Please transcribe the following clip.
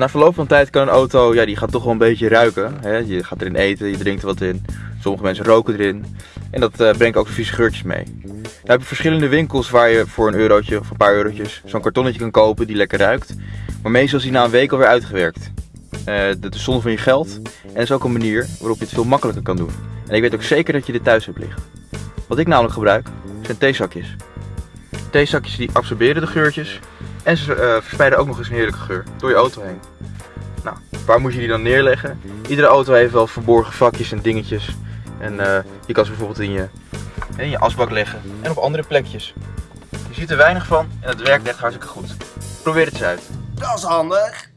Na verloop van tijd kan een auto, ja, die gaat toch wel een beetje ruiken. Hè? Je gaat erin eten, je drinkt er wat in. Sommige mensen roken erin. En dat uh, brengt ook vieze geurtjes mee. Dan heb je verschillende winkels waar je voor een eurotje of een paar eurotjes zo'n kartonnetje kan kopen die lekker ruikt. Maar meestal is die na een week alweer uitgewerkt. Uh, dat is zonde van je geld en dat is ook een manier waarop je het veel makkelijker kan doen. En ik weet ook zeker dat je dit thuis hebt liggen. Wat ik namelijk gebruik zijn theezakjes. Theezakjes die absorberen de geurtjes en ze uh, verspreiden ook nog eens een heerlijke geur door je auto heen. Nou, waar moet je die dan neerleggen? Iedere auto heeft wel verborgen vakjes en dingetjes. En uh, je kan ze bijvoorbeeld in je, in je asbak leggen en op andere plekjes. Je ziet er weinig van en het werkt echt hartstikke goed. Probeer het eens uit. Dat is handig.